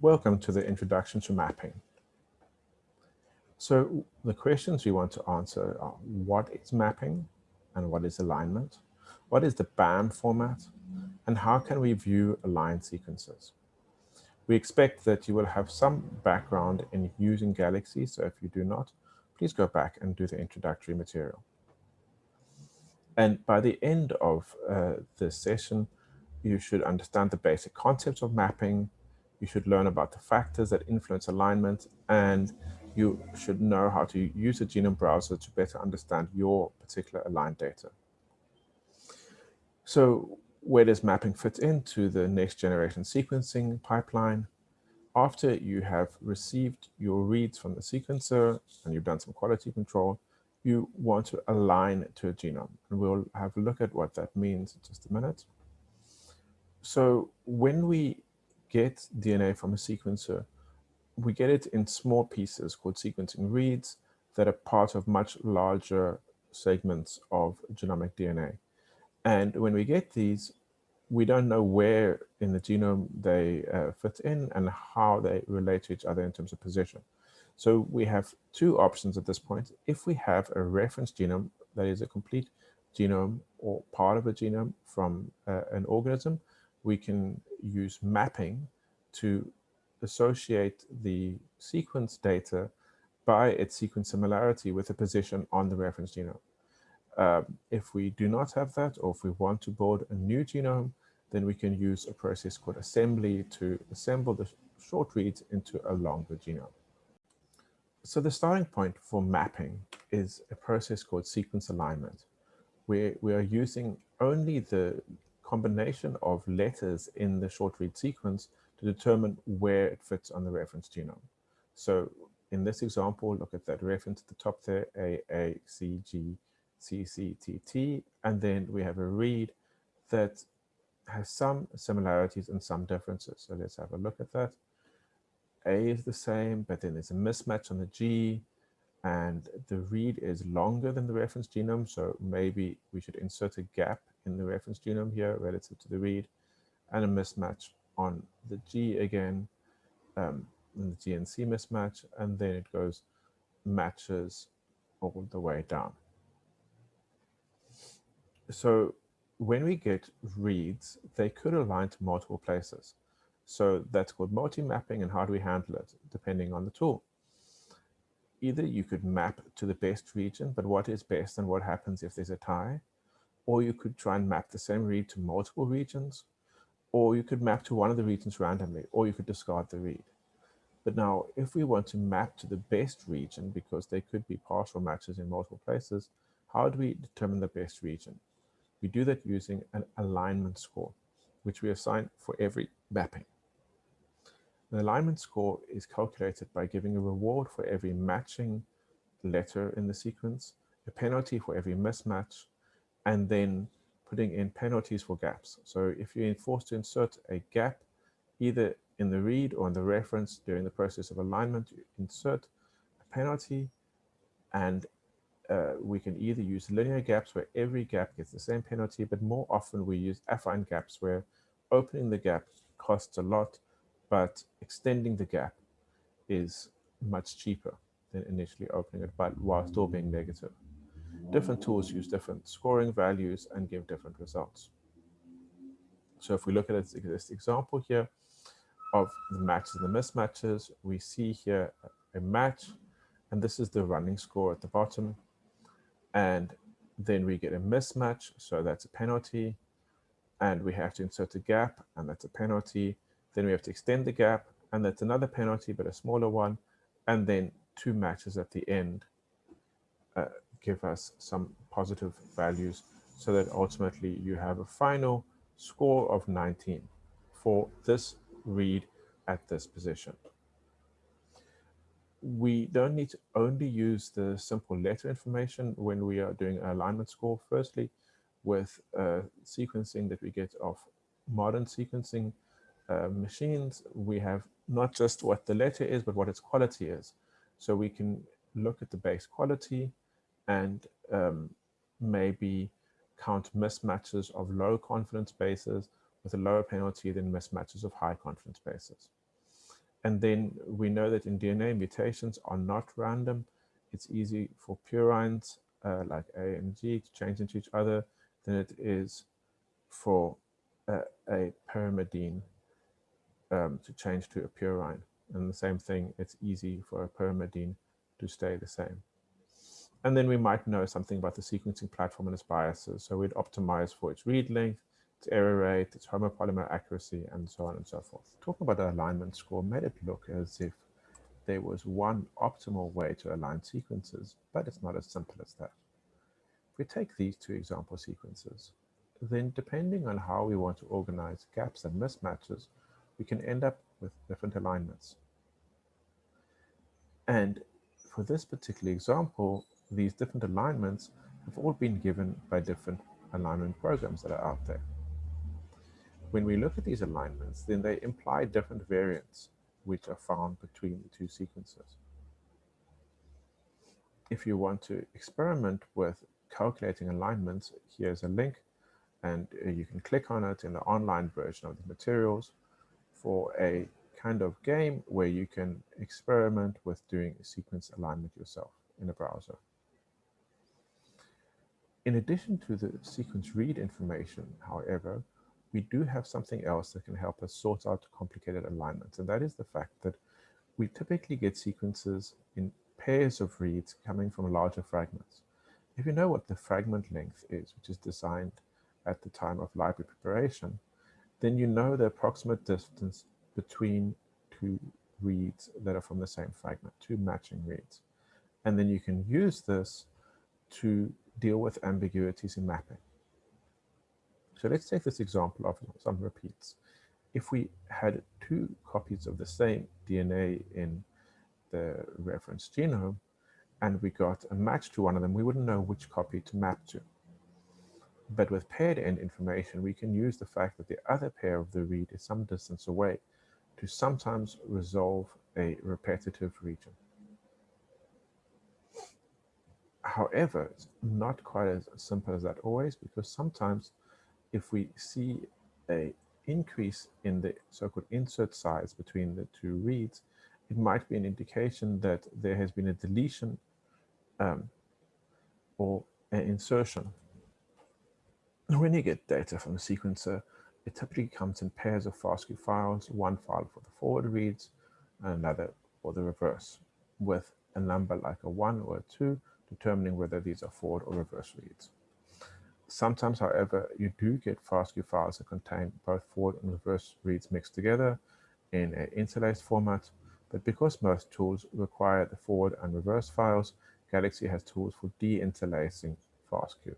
Welcome to the introduction to mapping. So the questions we want to answer are what is mapping and what is alignment? What is the BAM format and how can we view aligned sequences? We expect that you will have some background in using Galaxy, so if you do not, please go back and do the introductory material. And by the end of uh, this session, you should understand the basic concepts of mapping, you should learn about the factors that influence alignment, and you should know how to use the genome browser to better understand your particular aligned data. So where does mapping fit into the next generation sequencing pipeline? After you have received your reads from the sequencer and you've done some quality control, you want to align to a genome. And we'll have a look at what that means in just a minute. So when we get DNA from a sequencer, we get it in small pieces called sequencing reads that are part of much larger segments of genomic DNA. And when we get these, we don't know where in the genome they uh, fit in and how they relate to each other in terms of position. So we have two options at this point. If we have a reference genome that is a complete genome or part of a genome from uh, an organism, we can use mapping to associate the sequence data by its sequence similarity with a position on the reference genome. Uh, if we do not have that, or if we want to build a new genome, then we can use a process called assembly to assemble the short reads into a longer genome. So the starting point for mapping is a process called sequence alignment, where we are using only the combination of letters in the short read sequence to determine where it fits on the reference genome. So in this example, look at that reference at the top there, A, A, C, G, C, C, T, T, and then we have a read that has some similarities and some differences. So let's have a look at that. A is the same, but then there's a mismatch on the G, and the read is longer than the reference genome. So maybe we should insert a gap in the reference genome here relative to the read, and a mismatch on the G again, um, the G and C mismatch, and then it goes matches all the way down. So when we get reads, they could align to multiple places. So that's called multi-mapping and how do we handle it, depending on the tool. Either you could map to the best region, but what is best and what happens if there's a tie? Or you could try and map the same read to multiple regions, or you could map to one of the regions randomly, or you could discard the read. But now, if we want to map to the best region, because there could be partial matches in multiple places, how do we determine the best region? We do that using an alignment score, which we assign for every mapping. An alignment score is calculated by giving a reward for every matching letter in the sequence, a penalty for every mismatch, and then putting in penalties for gaps. So if you're forced to insert a gap, either in the read or in the reference during the process of alignment, you insert a penalty and uh, we can either use linear gaps where every gap gets the same penalty, but more often we use affine gaps where opening the gap costs a lot, but extending the gap is much cheaper than initially opening it, but while still being negative. Different tools use different scoring values and give different results. So if we look at this example here of the matches and the mismatches, we see here a match, and this is the running score at the bottom and then we get a mismatch, so that's a penalty, and we have to insert a gap, and that's a penalty. Then we have to extend the gap, and that's another penalty, but a smaller one, and then two matches at the end uh, give us some positive values so that ultimately you have a final score of 19 for this read at this position we don't need to only use the simple letter information when we are doing an alignment score. Firstly, with uh, sequencing that we get of modern sequencing uh, machines, we have not just what the letter is, but what its quality is. So we can look at the base quality and um, maybe count mismatches of low confidence bases with a lower penalty than mismatches of high confidence bases. And then we know that in DNA, mutations are not random. It's easy for purines uh, like A and G to change into each other than it is for uh, a pyrimidine um, to change to a purine. And the same thing, it's easy for a pyrimidine to stay the same. And then we might know something about the sequencing platform and its biases. So we'd optimize for its read length, its error rate, its homopolymer accuracy, and so on and so forth. Talking about the alignment score made it look as if there was one optimal way to align sequences, but it's not as simple as that. If we take these two example sequences, then depending on how we want to organize gaps and mismatches, we can end up with different alignments. And for this particular example, these different alignments have all been given by different alignment programs that are out there. When we look at these alignments, then they imply different variants which are found between the two sequences. If you want to experiment with calculating alignments, here's a link and uh, you can click on it in the online version of the materials for a kind of game where you can experiment with doing a sequence alignment yourself in a browser. In addition to the sequence read information, however, we do have something else that can help us sort out complicated alignments, and that is the fact that we typically get sequences in pairs of reads coming from larger fragments. If you know what the fragment length is, which is designed at the time of library preparation, then you know the approximate distance between two reads that are from the same fragment, two matching reads. And then you can use this to deal with ambiguities in mapping. So let's take this example of some repeats. If we had two copies of the same DNA in the reference genome, and we got a match to one of them, we wouldn't know which copy to map to. But with paired end information, we can use the fact that the other pair of the read is some distance away to sometimes resolve a repetitive region. However, it's not quite as simple as that always, because sometimes if we see a increase in the so-called insert size between the two reads, it might be an indication that there has been a deletion um, or an insertion. When you get data from a sequencer, it typically comes in pairs of FASTQ files, one file for the forward reads, and another for the reverse, with a number like a one or a two, determining whether these are forward or reverse reads. Sometimes, however, you do get FASTQ files that contain both forward and reverse reads mixed together in an interlaced format, but because most tools require the forward and reverse files, Galaxy has tools for de-interlacing FASTQ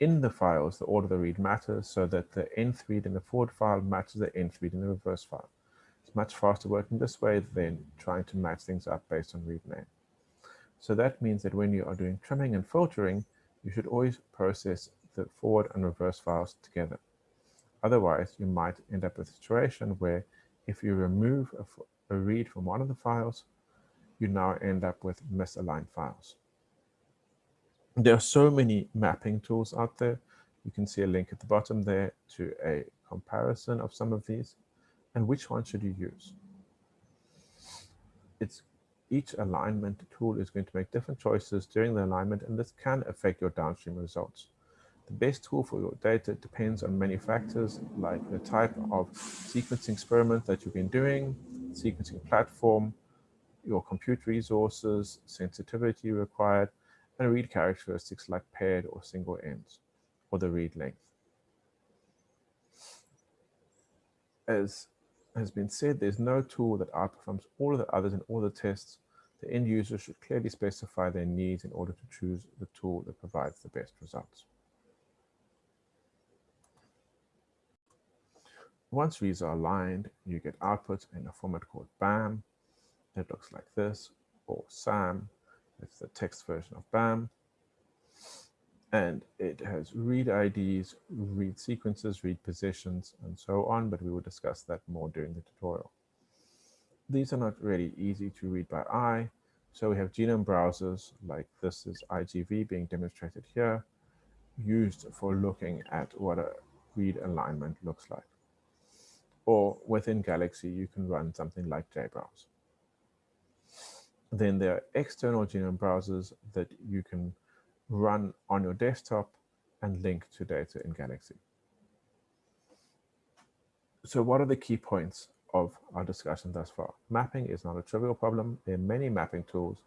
in the files, the order of the read matters so that the nth read in the forward file matches the nth read in the reverse file. It's much faster working this way than trying to match things up based on read name. So that means that when you are doing trimming and filtering, you should always process the forward and reverse files together. Otherwise, you might end up with a situation where if you remove a, a read from one of the files, you now end up with misaligned files. There are so many mapping tools out there. You can see a link at the bottom there to a comparison of some of these. And which one should you use? It's each alignment tool is going to make different choices during the alignment, and this can affect your downstream results. The best tool for your data depends on many factors, like the type of sequencing experiment that you've been doing, sequencing platform, your compute resources, sensitivity required, and read characteristics like paired or single ends, or the read length. As has been said, there's no tool that outperforms all of the others in all the tests. The end user should clearly specify their needs in order to choose the tool that provides the best results. Once reads are aligned, you get output in a format called BAM. It looks like this, or SAM, it's the text version of BAM. And it has read IDs, read sequences, read positions, and so on, but we will discuss that more during the tutorial. These are not really easy to read by eye, so we have genome browsers, like this is IGV being demonstrated here, used for looking at what a read alignment looks like. or within Galaxy, you can run something like JBrowse. Then there are external genome browsers that you can run on your desktop and link to data in Galaxy. So what are the key points of our discussion thus far? Mapping is not a trivial problem. There are many mapping tools.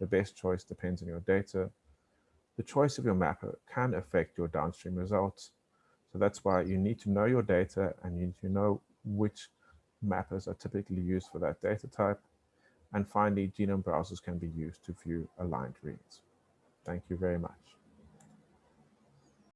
The best choice depends on your data. The choice of your mapper can affect your downstream results. So that's why you need to know your data and you need to know which mappers are typically used for that data type. And finally, genome browsers can be used to view aligned reads. Thank you very much.